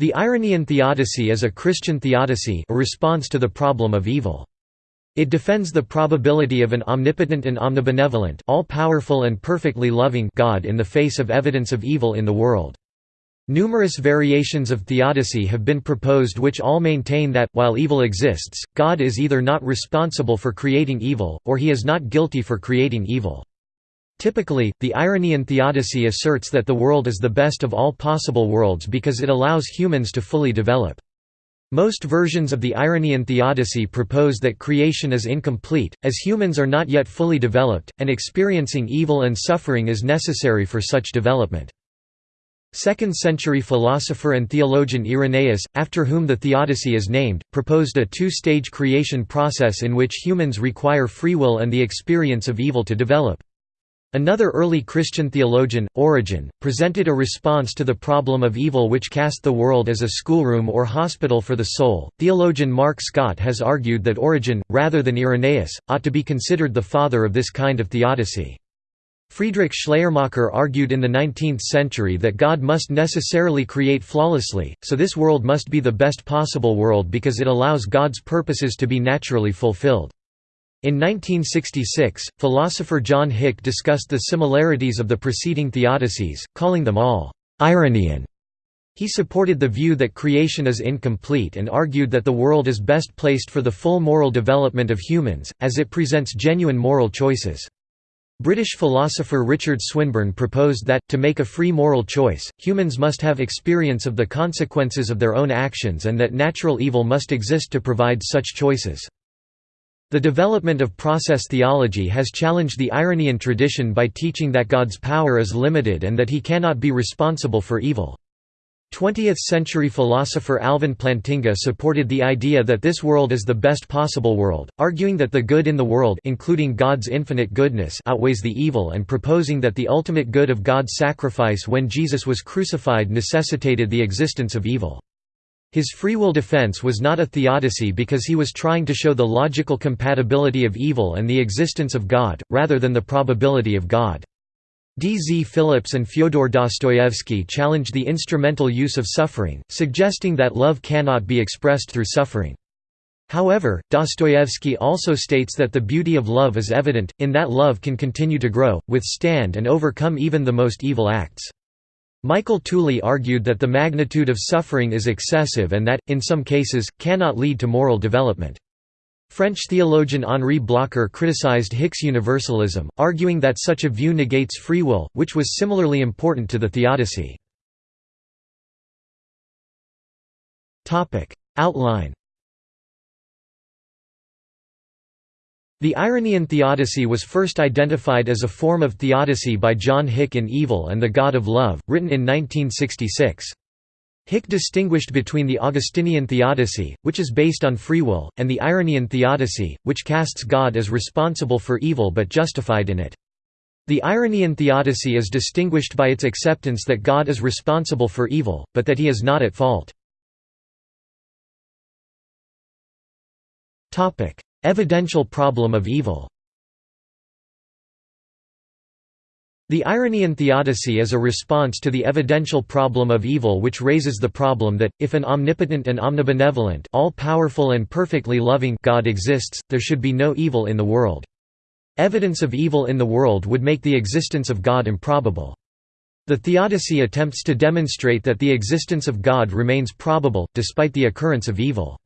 The Irenaean theodicy is a Christian theodicy a response to the problem of evil. It defends the probability of an omnipotent and omnibenevolent all-powerful and perfectly loving God in the face of evidence of evil in the world. Numerous variations of theodicy have been proposed which all maintain that, while evil exists, God is either not responsible for creating evil, or he is not guilty for creating evil. Typically, the Irenaean theodicy asserts that the world is the best of all possible worlds because it allows humans to fully develop. Most versions of the Irenaean theodicy propose that creation is incomplete, as humans are not yet fully developed, and experiencing evil and suffering is necessary for such development. 2nd-century philosopher and theologian Irenaeus, after whom the theodicy is named, proposed a two-stage creation process in which humans require free will and the experience of evil to develop. Another early Christian theologian, Origen, presented a response to the problem of evil which cast the world as a schoolroom or hospital for the soul. Theologian Mark Scott has argued that Origen, rather than Irenaeus, ought to be considered the father of this kind of theodicy. Friedrich Schleiermacher argued in the 19th century that God must necessarily create flawlessly, so this world must be the best possible world because it allows God's purposes to be naturally fulfilled. In 1966, philosopher John Hick discussed the similarities of the preceding theodicies, calling them all Irenaean. He supported the view that creation is incomplete and argued that the world is best placed for the full moral development of humans, as it presents genuine moral choices. British philosopher Richard Swinburne proposed that, to make a free moral choice, humans must have experience of the consequences of their own actions and that natural evil must exist to provide such choices. The development of process theology has challenged the Irenaean tradition by teaching that God's power is limited and that he cannot be responsible for evil. 20th-century philosopher Alvin Plantinga supported the idea that this world is the best possible world, arguing that the good in the world including God's infinite goodness outweighs the evil and proposing that the ultimate good of God's sacrifice when Jesus was crucified necessitated the existence of evil. His free will defense was not a theodicy because he was trying to show the logical compatibility of evil and the existence of God, rather than the probability of God. D. Z. Phillips and Fyodor Dostoevsky challenged the instrumental use of suffering, suggesting that love cannot be expressed through suffering. However, Dostoevsky also states that the beauty of love is evident, in that love can continue to grow, withstand and overcome even the most evil acts. Michael Tooley argued that the magnitude of suffering is excessive and that, in some cases, cannot lead to moral development. French theologian Henri Blocher criticized Hick's universalism, arguing that such a view negates free will, which was similarly important to the theodicy. Outline The Irenaean theodicy was first identified as a form of theodicy by John Hick in Evil and the God of Love, written in 1966. Hick distinguished between the Augustinian theodicy, which is based on free will, and the Irenaean theodicy, which casts God as responsible for evil but justified in it. The Irenaean theodicy is distinguished by its acceptance that God is responsible for evil, but that he is not at fault. Evidential problem of evil The Irenaean theodicy is a response to the evidential problem of evil which raises the problem that, if an omnipotent and omnibenevolent all-powerful and perfectly loving God exists, there should be no evil in the world. Evidence of evil in the world would make the existence of God improbable. The theodicy attempts to demonstrate that the existence of God remains probable, despite the occurrence of evil.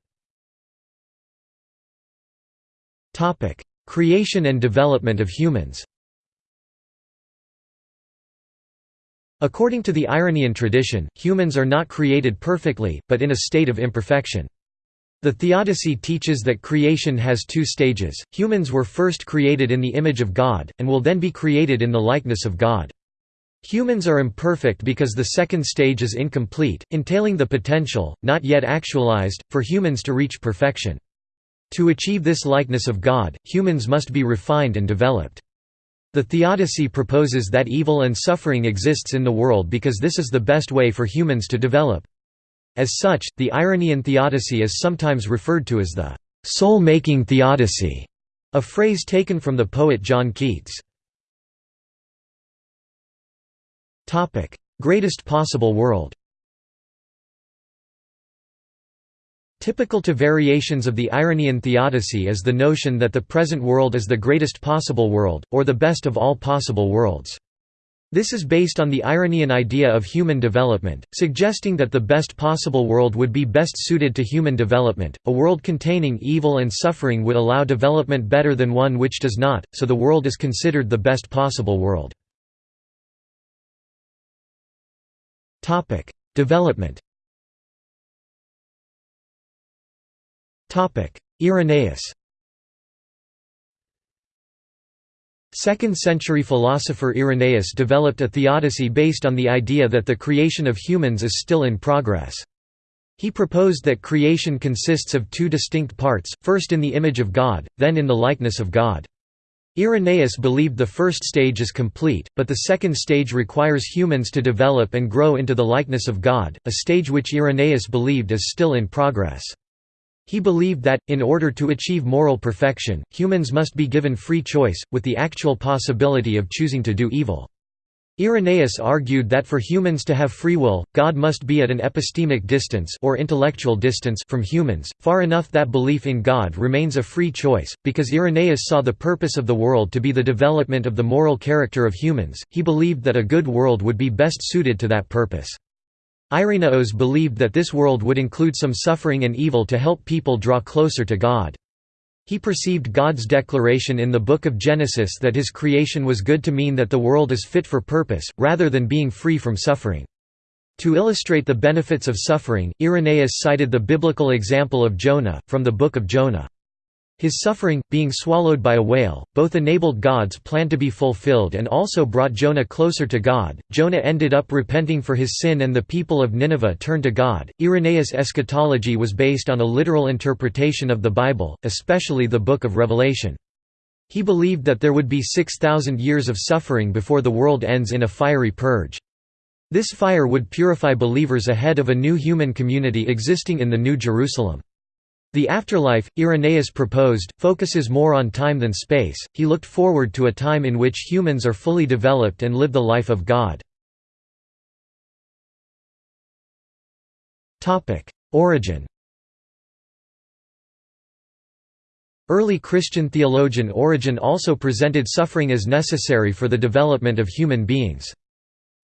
Creation and development of humans According to the Irenaean tradition, humans are not created perfectly, but in a state of imperfection. The Theodicy teaches that creation has two stages, humans were first created in the image of God, and will then be created in the likeness of God. Humans are imperfect because the second stage is incomplete, entailing the potential, not yet actualized, for humans to reach perfection. To achieve this likeness of God, humans must be refined and developed. The theodicy proposes that evil and suffering exists in the world because this is the best way for humans to develop. As such, the Irenaean theodicy is sometimes referred to as the soul-making theodicy, a phrase taken from the poet John Keats. Greatest possible world Typical to variations of the Irenaean theodicy is the notion that the present world is the greatest possible world, or the best of all possible worlds. This is based on the Irenaean idea of human development, suggesting that the best possible world would be best suited to human development. A world containing evil and suffering would allow development better than one which does not, so the world is considered the best possible world. Topic: Development. Irenaeus 2nd-century philosopher Irenaeus developed a theodicy based on the idea that the creation of humans is still in progress. He proposed that creation consists of two distinct parts, first in the image of God, then in the likeness of God. Irenaeus believed the first stage is complete, but the second stage requires humans to develop and grow into the likeness of God, a stage which Irenaeus believed is still in progress. He believed that, in order to achieve moral perfection, humans must be given free choice, with the actual possibility of choosing to do evil. Irenaeus argued that for humans to have free will, God must be at an epistemic distance or intellectual distance from humans, far enough that belief in God remains a free choice. Because Irenaeus saw the purpose of the world to be the development of the moral character of humans, he believed that a good world would be best suited to that purpose. Irenaeus believed that this world would include some suffering and evil to help people draw closer to God. He perceived God's declaration in the Book of Genesis that his creation was good to mean that the world is fit for purpose, rather than being free from suffering. To illustrate the benefits of suffering, Irenaeus cited the biblical example of Jonah, from the Book of Jonah. His suffering, being swallowed by a whale, both enabled God's plan to be fulfilled and also brought Jonah closer to God. Jonah ended up repenting for his sin and the people of Nineveh turned to God. Irenaeus' eschatology was based on a literal interpretation of the Bible, especially the Book of Revelation. He believed that there would be 6,000 years of suffering before the world ends in a fiery purge. This fire would purify believers ahead of a new human community existing in the New Jerusalem. The afterlife, Irenaeus proposed, focuses more on time than space, he looked forward to a time in which humans are fully developed and live the life of God. Origen Early Christian theologian Origen also presented suffering as necessary for the development of human beings.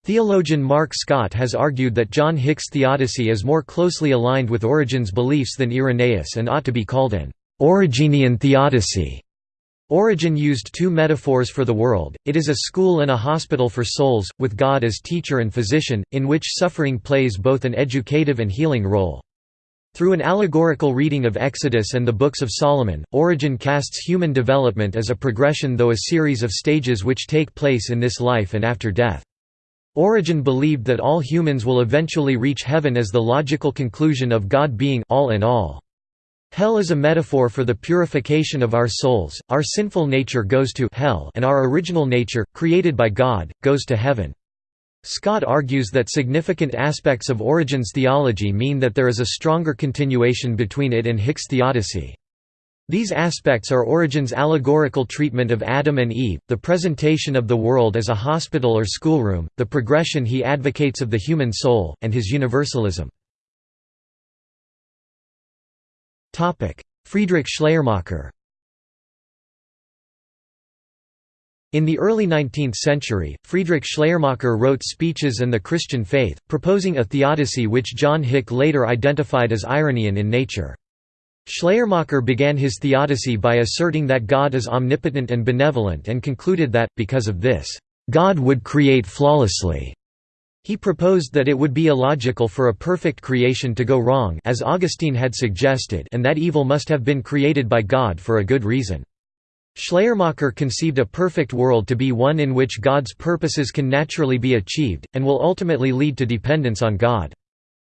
Theologian Mark Scott has argued that John Hick's theodicy is more closely aligned with Origen's beliefs than Irenaeus and ought to be called an Origenian theodicy. Origen used two metaphors for the world, it is a school and a hospital for souls, with God as teacher and physician, in which suffering plays both an educative and healing role. Through an allegorical reading of Exodus and the Books of Solomon, Origen casts human development as a progression though a series of stages which take place in this life and after death. Origen believed that all humans will eventually reach heaven as the logical conclusion of God being all in all. Hell is a metaphor for the purification of our souls, our sinful nature goes to hell and our original nature, created by God, goes to heaven. Scott argues that significant aspects of Origen's theology mean that there is a stronger continuation between it and Hick's theodicy. These aspects are Origen's allegorical treatment of Adam and Eve, the presentation of the world as a hospital or schoolroom, the progression he advocates of the human soul, and his universalism. Friedrich Schleiermacher In the early 19th century, Friedrich Schleiermacher wrote Speeches and the Christian Faith, proposing a theodicy which John Hick later identified as Irenaean in nature. Schleiermacher began his theodicy by asserting that God is omnipotent and benevolent and concluded that, because of this, God would create flawlessly. He proposed that it would be illogical for a perfect creation to go wrong as Augustine had suggested and that evil must have been created by God for a good reason. Schleiermacher conceived a perfect world to be one in which God's purposes can naturally be achieved, and will ultimately lead to dependence on God.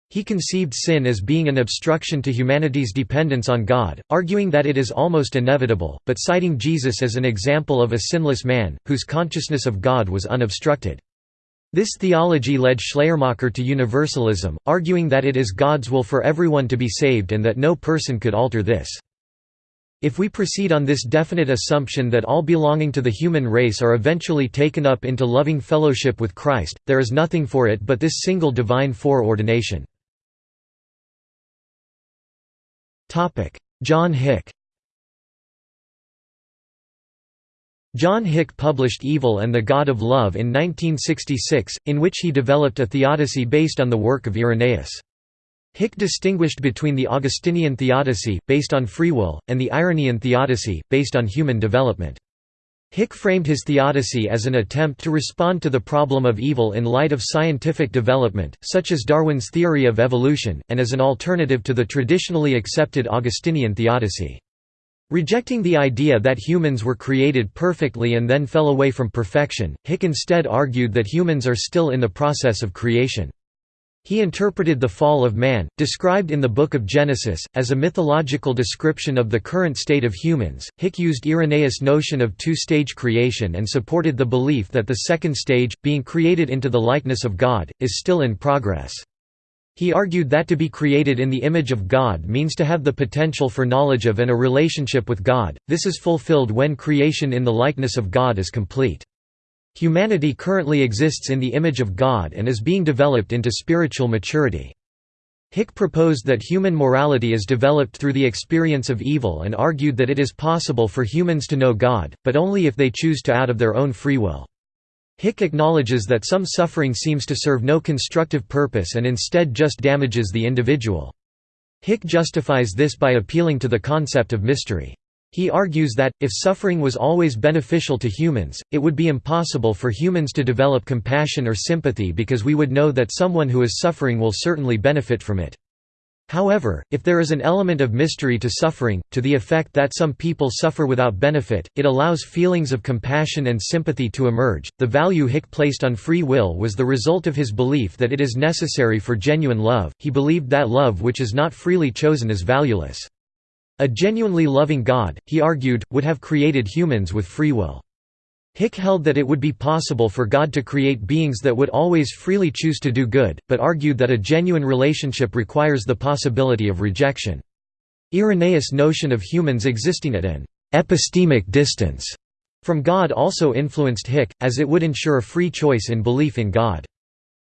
He conceived sin as being an obstruction to humanity's dependence on God, arguing that it is almost inevitable, but citing Jesus as an example of a sinless man, whose consciousness of God was unobstructed. This theology led Schleiermacher to universalism, arguing that it is God's will for everyone to be saved and that no person could alter this. If we proceed on this definite assumption that all belonging to the human race are eventually taken up into loving fellowship with Christ, there is nothing for it but this single divine foreordination. John Hick John Hick published Evil and the God of Love in 1966, in which he developed a theodicy based on the work of Irenaeus. Hick distinguished between the Augustinian theodicy, based on free will, and the Irenaean theodicy, based on human development. Hick framed his theodicy as an attempt to respond to the problem of evil in light of scientific development, such as Darwin's theory of evolution, and as an alternative to the traditionally accepted Augustinian theodicy. Rejecting the idea that humans were created perfectly and then fell away from perfection, Hick instead argued that humans are still in the process of creation. He interpreted the fall of man, described in the Book of Genesis, as a mythological description of the current state of humans. Hick used Irenaeus' notion of two stage creation and supported the belief that the second stage, being created into the likeness of God, is still in progress. He argued that to be created in the image of God means to have the potential for knowledge of and a relationship with God, this is fulfilled when creation in the likeness of God is complete. Humanity currently exists in the image of God and is being developed into spiritual maturity. Hick proposed that human morality is developed through the experience of evil and argued that it is possible for humans to know God, but only if they choose to out of their own free will. Hick acknowledges that some suffering seems to serve no constructive purpose and instead just damages the individual. Hick justifies this by appealing to the concept of mystery. He argues that, if suffering was always beneficial to humans, it would be impossible for humans to develop compassion or sympathy because we would know that someone who is suffering will certainly benefit from it. However, if there is an element of mystery to suffering, to the effect that some people suffer without benefit, it allows feelings of compassion and sympathy to emerge. The value Hick placed on free will was the result of his belief that it is necessary for genuine love. He believed that love which is not freely chosen is valueless. A genuinely loving God, he argued, would have created humans with free will. Hick held that it would be possible for God to create beings that would always freely choose to do good, but argued that a genuine relationship requires the possibility of rejection. Irenaeus' notion of humans existing at an epistemic distance from God also influenced Hick, as it would ensure a free choice in belief in God.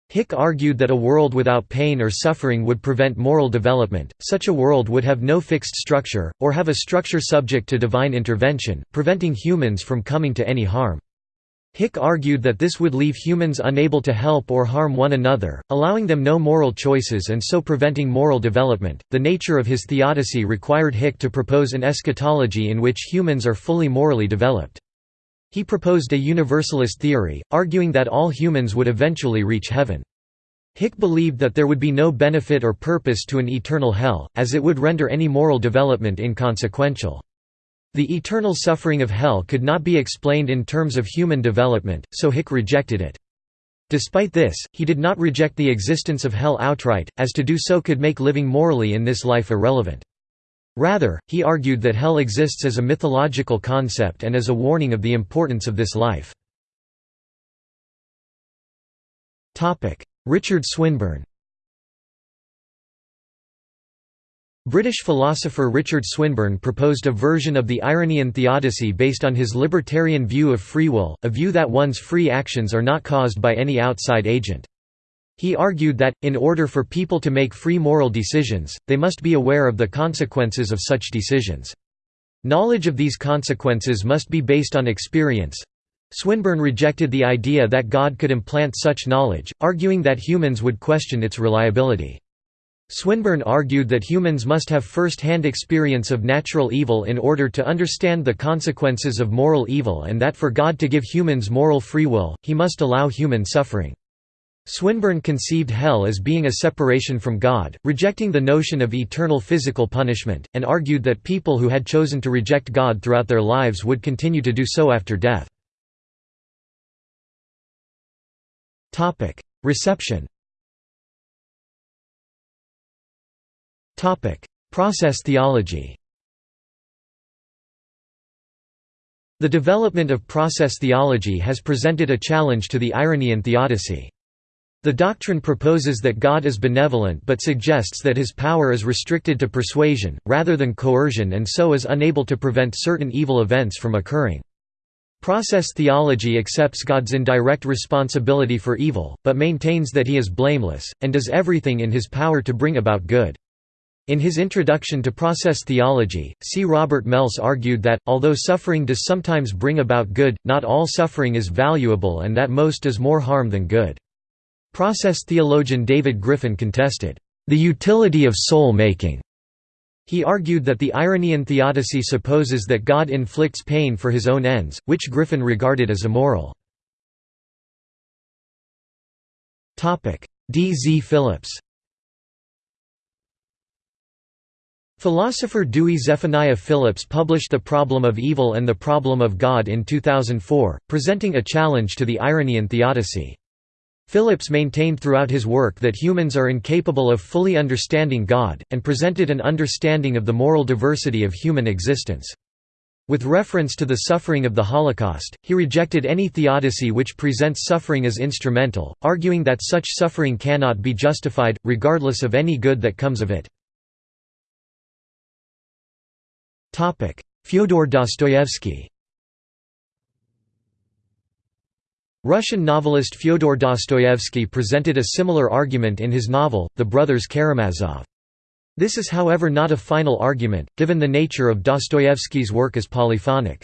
Hick argued that a world without pain or suffering would prevent moral development, such a world would have no fixed structure, or have a structure subject to divine intervention, preventing humans from coming to any harm. Hick argued that this would leave humans unable to help or harm one another, allowing them no moral choices and so preventing moral development. The nature of his theodicy required Hick to propose an eschatology in which humans are fully morally developed. He proposed a universalist theory, arguing that all humans would eventually reach heaven. Hick believed that there would be no benefit or purpose to an eternal hell, as it would render any moral development inconsequential. The eternal suffering of hell could not be explained in terms of human development, so Hick rejected it. Despite this, he did not reject the existence of hell outright, as to do so could make living morally in this life irrelevant. Rather, he argued that hell exists as a mythological concept and as a warning of the importance of this life. Richard Swinburne British philosopher Richard Swinburne proposed a version of the Irenaean theodicy based on his libertarian view of free will, a view that one's free actions are not caused by any outside agent. He argued that, in order for people to make free moral decisions, they must be aware of the consequences of such decisions. Knowledge of these consequences must be based on experience. Swinburne rejected the idea that God could implant such knowledge, arguing that humans would question its reliability. Swinburne argued that humans must have first-hand experience of natural evil in order to understand the consequences of moral evil and that for God to give humans moral free will, he must allow human suffering. Swinburne conceived hell as being a separation from God, rejecting the notion of eternal physical punishment, and argued that people who had chosen to reject God throughout their lives would continue to do so after death. Reception Process theology The development of process theology has presented a challenge to the Irenaean theodicy. The doctrine proposes that God is benevolent but suggests that his power is restricted to persuasion, rather than coercion and so is unable to prevent certain evil events from occurring. Process theology accepts God's indirect responsibility for evil, but maintains that he is blameless, and does everything in his power to bring about good. In his introduction to process theology, C. Robert Mesle argued that, although suffering does sometimes bring about good, not all suffering is valuable and that most does more harm than good. Process theologian David Griffin contested, "...the utility of soul-making." He argued that the Irenaean theodicy supposes that God inflicts pain for his own ends, which Griffin regarded as immoral. D. Z. Phillips Philosopher Dewey Zephaniah Phillips published The Problem of Evil and the Problem of God in 2004, presenting a challenge to the Irenaean theodicy. Phillips maintained throughout his work that humans are incapable of fully understanding God, and presented an understanding of the moral diversity of human existence. With reference to the suffering of the Holocaust, he rejected any theodicy which presents suffering as instrumental, arguing that such suffering cannot be justified, regardless of any good that comes of it. Fyodor Dostoevsky Russian novelist Fyodor Dostoevsky presented a similar argument in his novel, The Brothers Karamazov. This is however not a final argument, given the nature of Dostoevsky's work as polyphonic.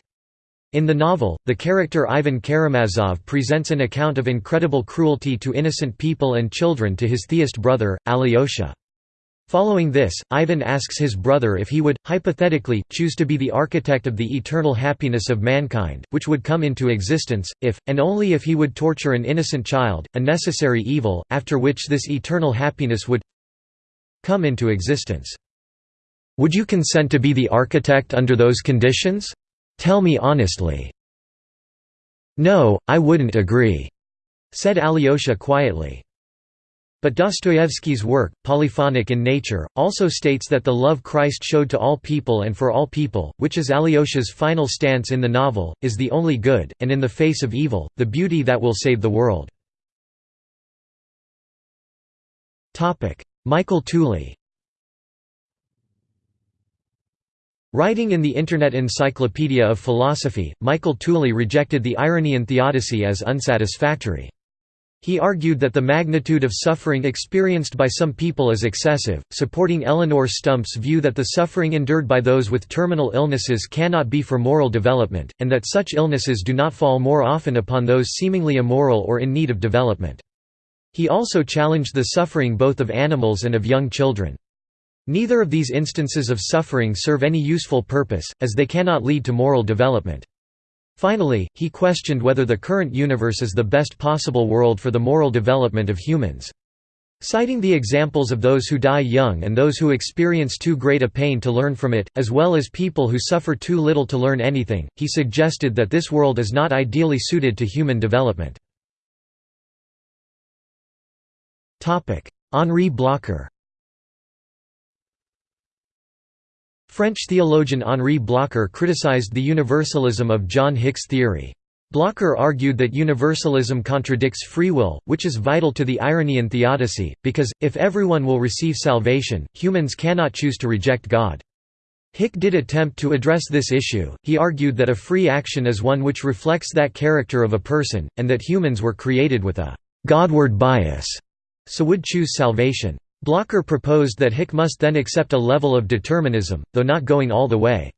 In the novel, the character Ivan Karamazov presents an account of incredible cruelty to innocent people and children to his theist brother, Alyosha. Following this, Ivan asks his brother if he would, hypothetically, choose to be the architect of the eternal happiness of mankind, which would come into existence, if, and only if he would torture an innocent child, a necessary evil, after which this eternal happiness would come into existence. Would you consent to be the architect under those conditions? Tell me honestly. No, I wouldn't agree, said Alyosha quietly. But Dostoevsky's work, polyphonic in nature, also states that the love Christ showed to all people and for all people, which is Alyosha's final stance in the novel, is the only good, and in the face of evil, the beauty that will save the world. Michael Tooley Writing in the Internet Encyclopedia of Philosophy, Michael Tooley rejected the Irenaean theodicy as unsatisfactory. He argued that the magnitude of suffering experienced by some people is excessive, supporting Eleanor Stump's view that the suffering endured by those with terminal illnesses cannot be for moral development, and that such illnesses do not fall more often upon those seemingly immoral or in need of development. He also challenged the suffering both of animals and of young children. Neither of these instances of suffering serve any useful purpose, as they cannot lead to moral development. Finally, he questioned whether the current universe is the best possible world for the moral development of humans. Citing the examples of those who die young and those who experience too great a pain to learn from it, as well as people who suffer too little to learn anything, he suggested that this world is not ideally suited to human development. Henri Blocher French theologian Henri Blocher criticized the universalism of John Hick's theory. Blocher argued that universalism contradicts free will, which is vital to the Irenaean theodicy, because, if everyone will receive salvation, humans cannot choose to reject God. Hick did attempt to address this issue, he argued that a free action is one which reflects that character of a person, and that humans were created with a «Godward bias», so would choose salvation. Blocher proposed that Hick must then accept a level of determinism, though not going all the way.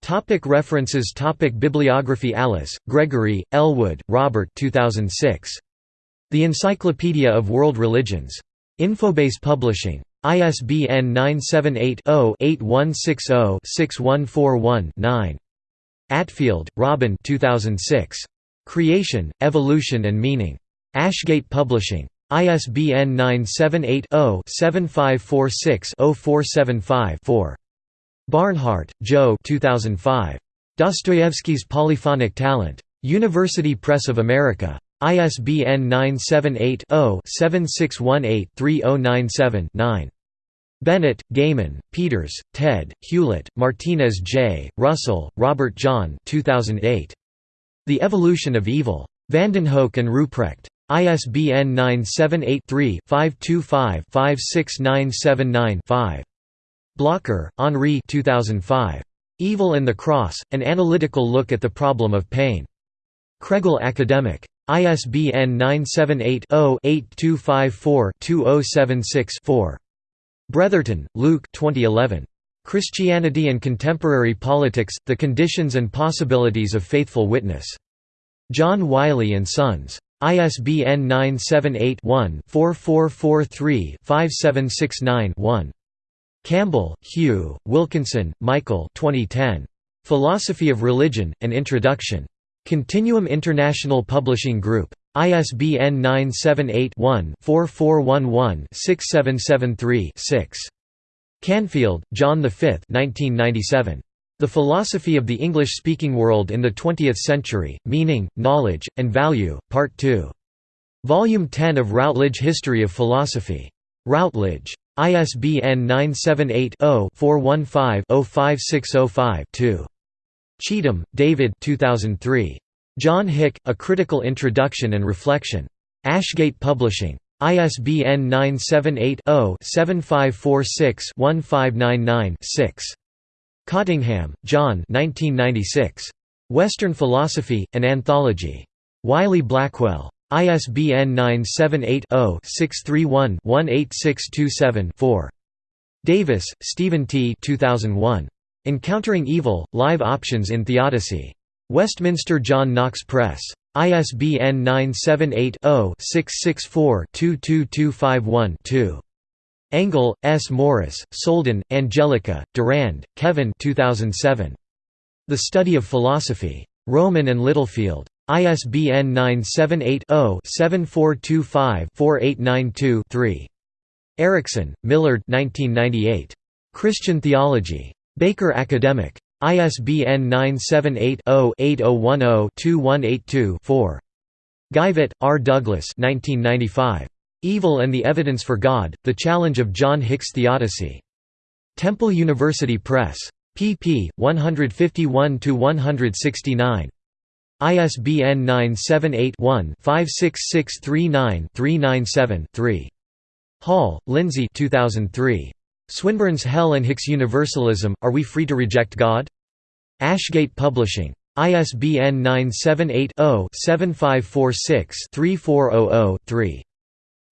Topic references Topic Bibliography Alice, Gregory, Elwood, Robert 2006. The Encyclopedia of World Religions. Infobase Publishing. ISBN 978-0-8160-6141-9. Attfield, Robin 2006. Creation, Evolution and Meaning. Ashgate Publishing. ISBN 978-0-7546-0475-4. Barnhart, Joe 2005. Dostoevsky's Polyphonic Talent. University Press of America. ISBN 978-0-7618-3097-9. Bennett, Gaymon, Peters, Ted, Hewlett, Martinez J., Russell, Robert John 2008. The Evolution of Evil. Vandenhoeck and Ruprecht. ISBN 978-3-525-56979-5. Blocher, Henri 2005. Evil and the Cross, An Analytical Look at the Problem of Pain. Kregel Academic. ISBN 978 0 8254 2076 4. Bretherton, Luke 2011. Christianity and Contemporary Politics, The Conditions and Possibilities of Faithful Witness. John Wiley & Sons. ISBN 978-1-4443-5769-1. Campbell, Hugh, Wilkinson, Michael 2010. Philosophy of Religion, An Introduction. Continuum International Publishing Group. ISBN 978-1-4411-6773-6. Canfield, John V 1997. The Philosophy of the English-Speaking World in the Twentieth Century, Meaning, Knowledge, and Value, Part 2. Volume 10 of Routledge History of Philosophy. Routledge. ISBN 978-0-415-05605-2. Cheetham, David 2003. John Hick, A Critical Introduction and Reflection. Ashgate Publishing. ISBN 978-0-7546-1599-6. Cottingham, John Western Philosophy, An Anthology. Wiley-Blackwell. ISBN 978-0-631-18627-4. Davis, Stephen T. 2001. Encountering Evil, Live Options in Theodicy. Westminster John Knox Press. ISBN 978-0-664-22251-2. Engel, S. Morris, Soldan, Angelica, Durand, Kevin 2007. The Study of Philosophy. Rowman and Littlefield. ISBN 978-0-7425-4892-3. Erickson, Millard 1998. Christian Theology. Baker Academic. ISBN 978-0-8010-2182-4. Geivett, R. Douglas 1995. Evil and the Evidence for God, The Challenge of John Hick's Theodicy. Temple University Press. pp. 151–169. ISBN 978-1-56639-397-3. Hall, Lindsay 2003. Swinburne's Hell and Hick's Universalism, Are We Free to Reject God? Ashgate Publishing. ISBN 978-0-7546-3400-3.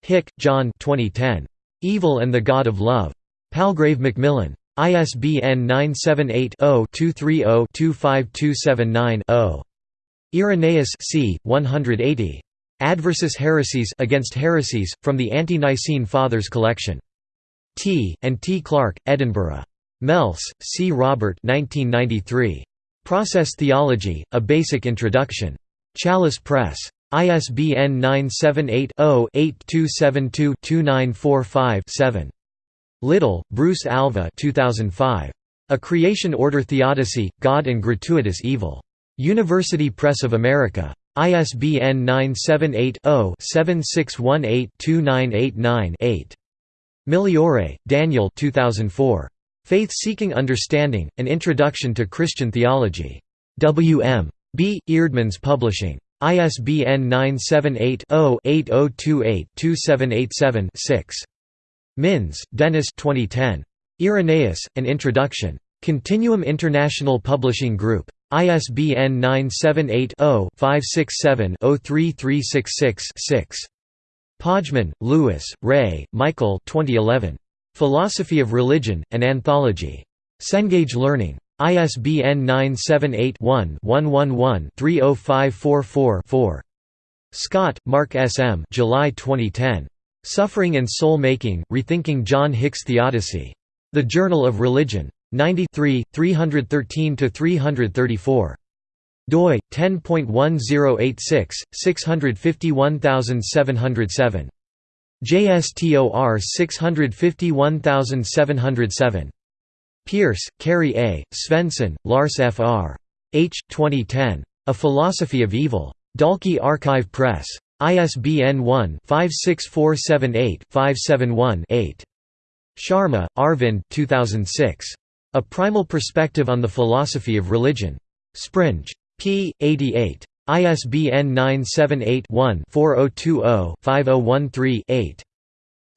Hick, John 2010. Evil and the God of Love. Palgrave Macmillan. ISBN 978-0-230-25279-0. Irenaeus c. 180. Adversus Haereses Against Heresies, from the Ante-Nicene Fathers collection. T. and T. Clark, Edinburgh. Mesle, C. Robert 1993. Process Theology, A Basic Introduction. Chalice Press. ISBN 978-0-8272-2945-7. Little, Bruce Alva 2005. A Creation Order Theodicy, God and Gratuitous Evil. University Press of America. ISBN 978-0-7618-2989-8. Migliore, Daniel 2004. Faith-Seeking Understanding, An Introduction to Christian Theology. W. M. B. Eerdmans Publishing. ISBN 978-0-8028-2787-6. Minns, Dennis 2010. Irenaeus, An Introduction. Continuum International Publishing Group. ISBN 978-0-567-03366-6. Pojman, Lewis, Ray, Michael 2011. Philosophy of Religion, An Anthology. Cengage Learning. ISBN 978-1-111-30544-4. Scott, Mark S. M. July 2010. Suffering and Soul Making, Rethinking John Hick's Theodicy. The Journal of Religion. 93, 313–334 doi 10.1086 651707 JSTOR 651707 Pearce, Carrie A., Svendsen, Lars F. R. H. 2010. A Philosophy of Evil. Dalkey Archive Press. ISBN 1-56478-571-8. Sharma, Arvind 2006. A Primal Perspective on the Philosophy of Religion. Springe. p. 88. ISBN 978-1-4020-5013-8.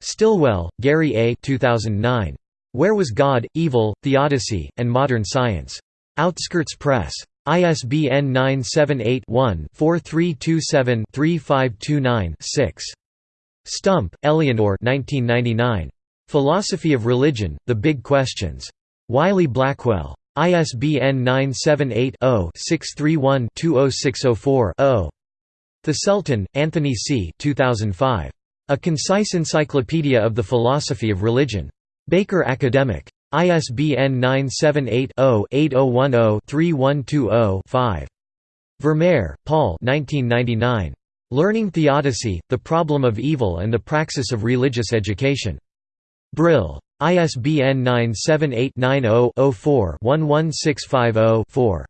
Stillwell, Gary A. 2009. Where Was God, Evil, Theodicy, and Modern Science? Outskirts Press. ISBN 978-1-4327-3529-6. Stump, Eleanor 1999. Philosophy of Religion, The Big Questions. Wiley Blackwell. ISBN 978-0-631-20604-0. Thiselton, Anthony C. 2005. A Concise Encyclopedia of the Philosophy of Religion. Baker Academic. ISBN 978-0-8010-3120-5. Vermeer, Paul Learning Theodicy, The Problem of Evil and the Praxis of Religious Education. Brill. ISBN 978 90 4 11650 4.